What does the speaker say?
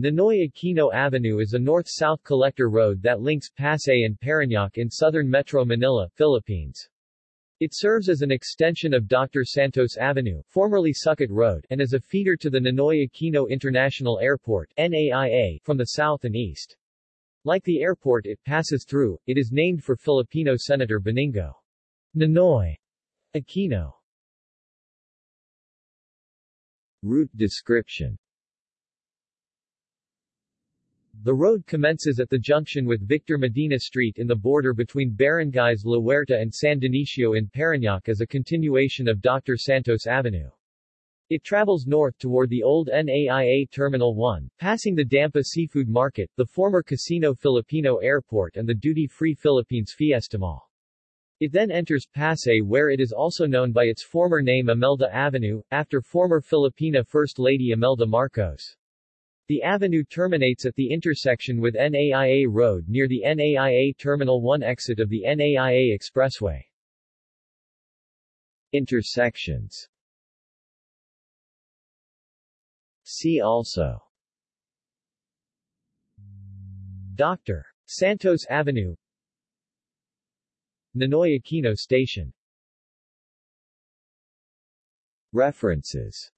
Ninoy Aquino Avenue is a north-south collector road that links Pasay and Parañaque in southern Metro Manila, Philippines. It serves as an extension of Dr. Santos Avenue, formerly Sucat Road, and as a feeder to the Ninoy Aquino International Airport NAIA, from the south and east. Like the airport it passes through, it is named for Filipino Senator Benigno Ninoy Aquino. Route description The road commences at the junction with Victor Medina Street in the border between barangays La Huerta and San Dionisio in Parañaque as a continuation of Dr. Santos Avenue. It travels north toward the old NAIA Terminal 1, passing the Dampa Seafood Market, the former Casino Filipino Airport and the duty-free Philippines Fiesta Mall. It then enters Pasay where it is also known by its former name Imelda Avenue, after former Filipina First Lady Imelda Marcos. The avenue terminates at the intersection with NAIA Road near the NAIA Terminal 1 exit of the NAIA Expressway. Intersections. See also. Dr. Santos Avenue. Ninoy Aquino Station. References